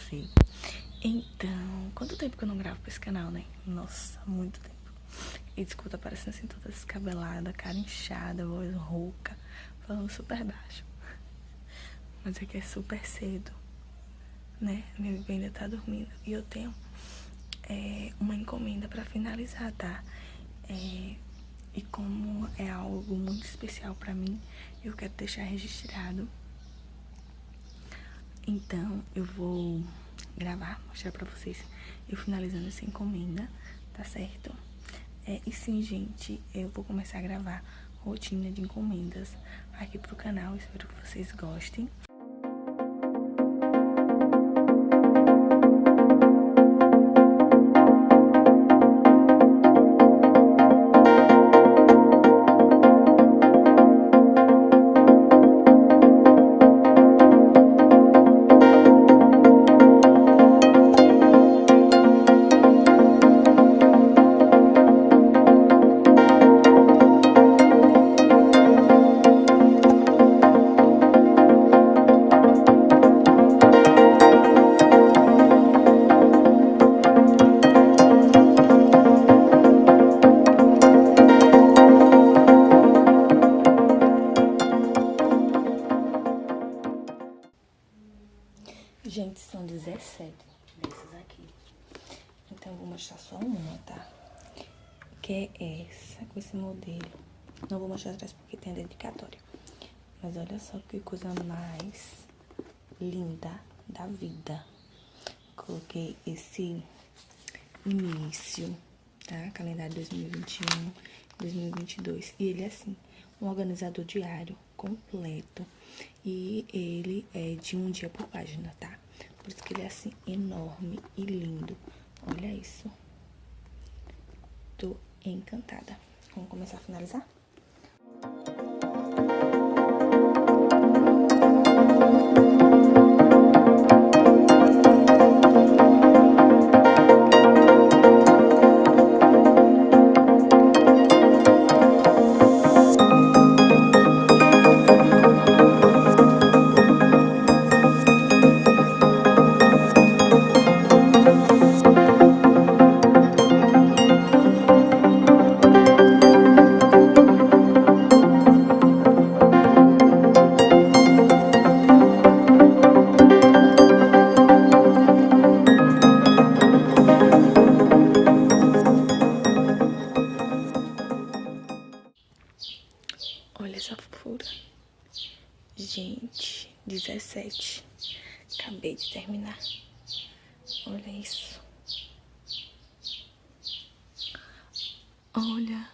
você. Então, quanto tempo que eu não gravo pra esse canal, né? Nossa, muito tempo. E escuta parecendo assim toda descabelada, cara inchada, voz rouca, falando super baixo. Mas aqui é super cedo, né? Minha bebê ainda tá dormindo. E eu tenho é, uma encomenda pra finalizar, tá? É, e como é algo muito especial pra mim, eu quero deixar registrado. Então, eu vou gravar, mostrar pra vocês eu finalizando essa encomenda, tá certo? É, e sim, gente, eu vou começar a gravar rotina de encomendas aqui pro canal, espero que vocês gostem. Atrás porque tem dedicatória. Mas olha só que coisa mais linda da vida. Coloquei esse início, tá? Calendário 2021, 2022. E ele é assim, um organizador diário completo. E ele é de um dia por página, tá? Por isso que ele é assim, enorme e lindo. Olha isso. Tô encantada. Vamos começar a finalizar? Olha isso. Olha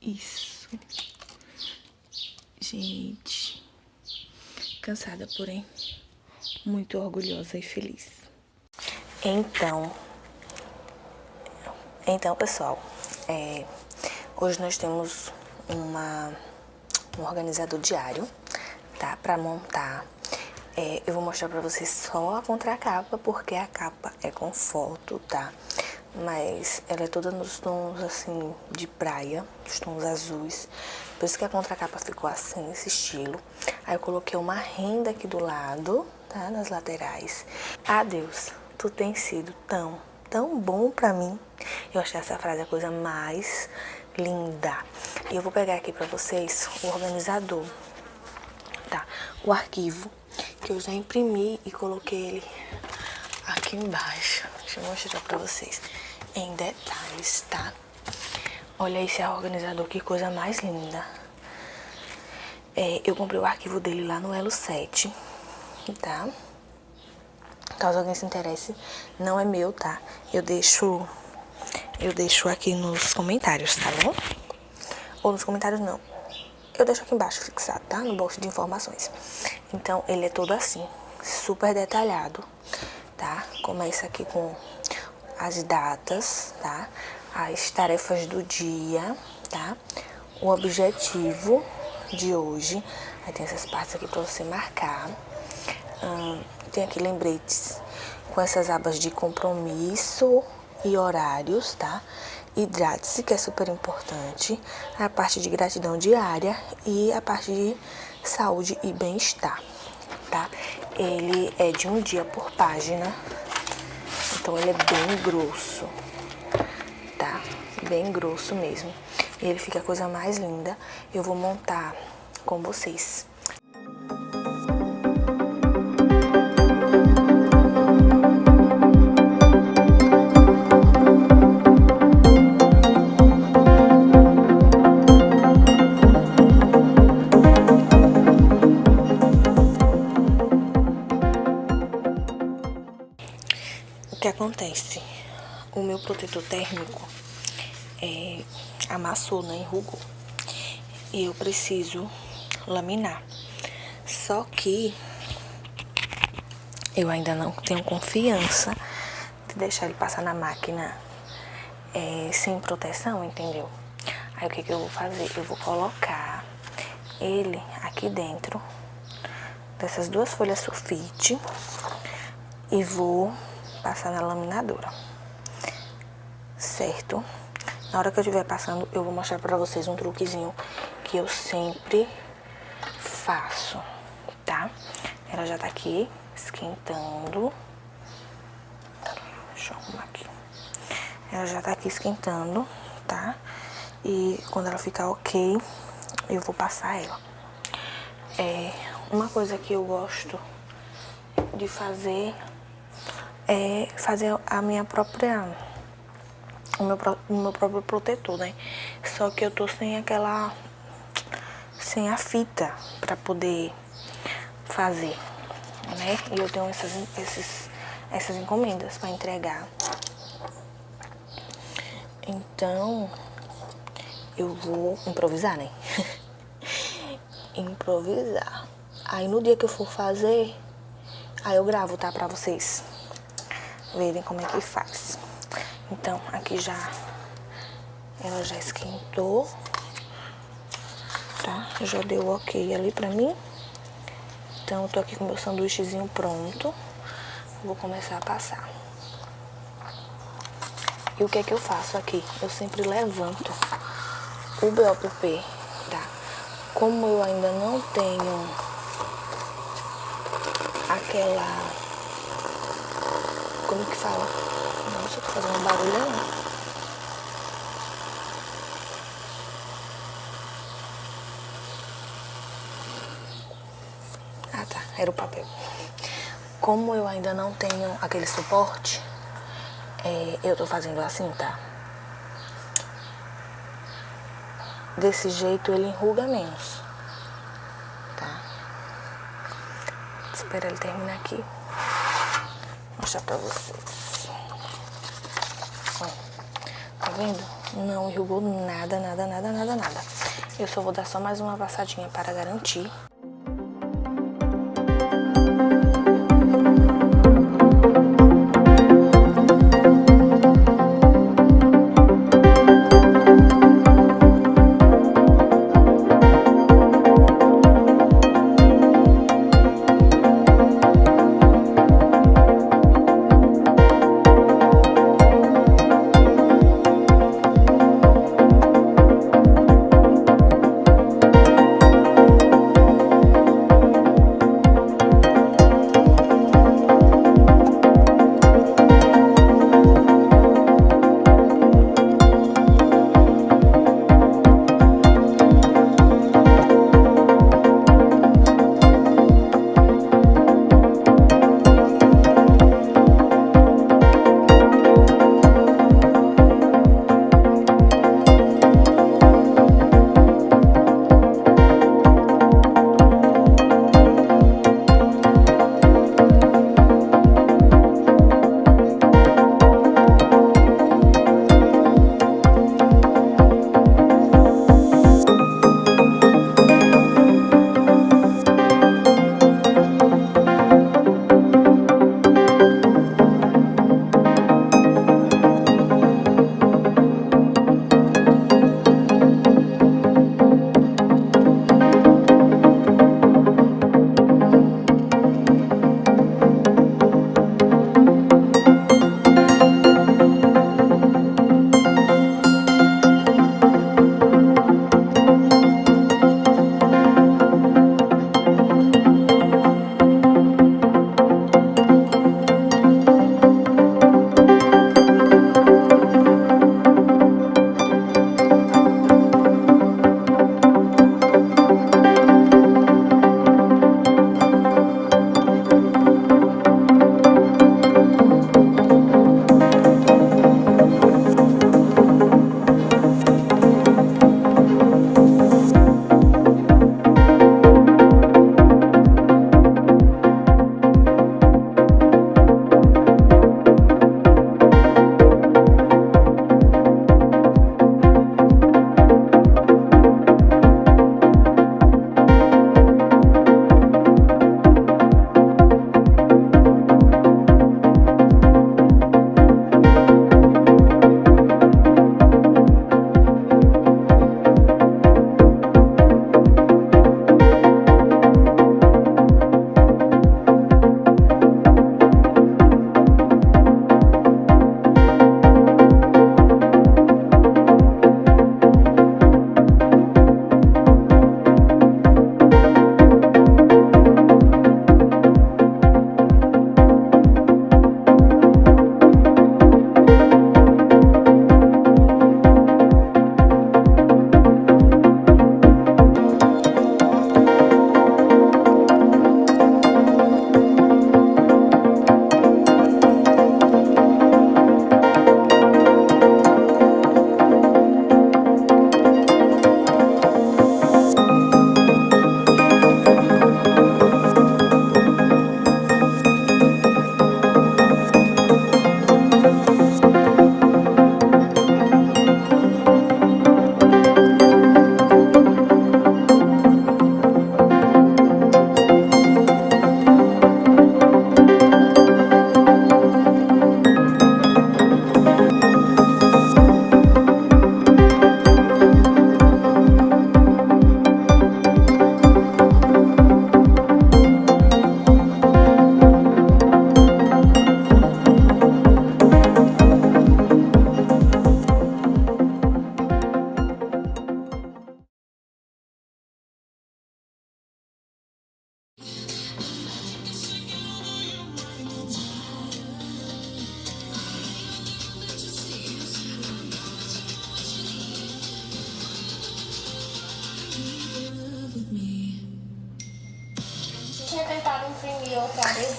isso. Gente, cansada, porém muito orgulhosa e feliz. Então, então pessoal, é, hoje nós temos uma um organizador diário, tá? Pra montar. É, eu vou mostrar pra vocês só a contracapa, porque a capa é com foto, tá? Mas ela é toda nos tons, assim, de praia, os tons azuis. Por isso que a contracapa ficou assim, nesse estilo. Aí eu coloquei uma renda aqui do lado, tá? Nas laterais. Adeus, tu tem sido tão, tão bom pra mim. Eu achei essa frase a coisa mais linda. E eu vou pegar aqui pra vocês o organizador, tá? O arquivo que eu já imprimi e coloquei ele aqui embaixo. Deixa eu mostrar pra vocês em detalhes, tá? Olha esse organizador, que coisa mais linda. É, eu comprei o arquivo dele lá no Elo 7, tá? Caso alguém se interesse, não é meu, tá? Eu deixo eu deixo aqui nos comentários, tá bom? Ou nos comentários não. Eu deixo aqui embaixo fixado, tá? No bolso de informações. Então, ele é todo assim, super detalhado, tá? Começa aqui com as datas, tá? As tarefas do dia, tá? O objetivo de hoje. Aí tem essas partes aqui pra você marcar. Hum, tem aqui lembretes com essas abas de compromisso, e horários, tá? Hidrate-se, que é super importante. A parte de gratidão diária e a parte de saúde e bem-estar. tá? Ele é de um dia por página, então ele é bem grosso, tá? Bem grosso mesmo. E ele fica a coisa mais linda. Eu vou montar com vocês. Acontece? O meu protetor térmico é, amassou, né? Enrugou. E eu preciso laminar. Só que eu ainda não tenho confiança de deixar ele passar na máquina é, sem proteção, entendeu? Aí o que, que eu vou fazer? Eu vou colocar ele aqui dentro dessas duas folhas sulfite e vou passar na laminadora, certo? Na hora que eu estiver passando, eu vou mostrar pra vocês um truquezinho que eu sempre faço, tá? Ela já tá aqui esquentando. Deixa eu arrumar aqui. Ela já tá aqui esquentando, tá? E quando ela ficar ok, eu vou passar ela. É, uma coisa que eu gosto de fazer é fazer a minha própria o meu, o meu próprio protetor, né? Só que eu tô sem aquela sem a fita para poder fazer, né? E eu tenho essas esses, essas encomendas para entregar. Então, eu vou improvisar, né? improvisar. Aí no dia que eu for fazer, aí eu gravo, tá? Pra vocês verem como é que faz. Então, aqui já, ela já esquentou, tá? Já deu ok ali pra mim. Então, eu tô aqui com meu sanduíchezinho pronto. Vou começar a passar. E o que é que eu faço aqui? Eu sempre levanto o BOPP, tá? Como eu ainda não tenho aquela como que fala? Nossa, tô fazendo barulho aí. Ah tá, era o papel. Como eu ainda não tenho aquele suporte, é, eu tô fazendo assim, tá? Desse jeito ele enruga menos, tá? Espera ele terminar aqui mostrar pra vocês. Ó, tá vendo? Não enrugou nada, nada, nada, nada, nada. Eu só vou dar só mais uma passadinha para garantir.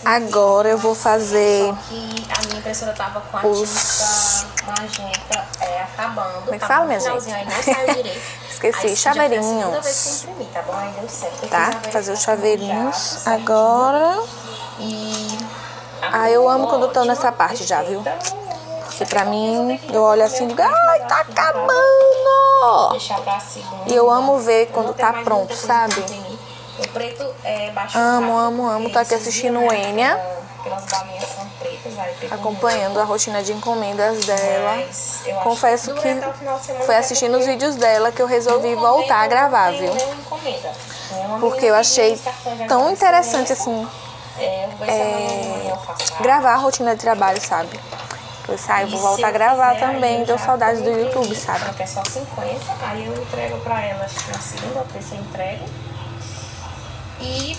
Agora eu vou fazer... Só que a minha impressora tava com a Os- tinta magenta é, acabando. Como é que fala, minha gente? Aí não saiu direito. Esqueci, chaveirinhos. imprimi, tá bom? Aí deu certo. Tá? Fazer os chaveirinhos já, certinho. agora. E... Ah, eu amo quando tô nessa parte já, viu? Porque pra mim, eu olho assim e digo, ai, tá acabando! E eu amo ver quando tá pronto, sabe? O preto é baixo Amo, amo, amo. Tô aqui assistindo Enya. Aquelas balinhas são pretas, Acompanhando a rotina de encomendas dela. Confesso que até o foi até assistindo os vídeos dela que eu resolvi voltar a gravar, viu? Porque eu achei tão interessante, assim, É, gravar a rotina de trabalho, sabe? Eu saio, E vou voltar a gravar também. eu Deu saudades do YouTube, sabe? Porque é só 50, aí eu entrego pra elas na segunda terça eu entrego. E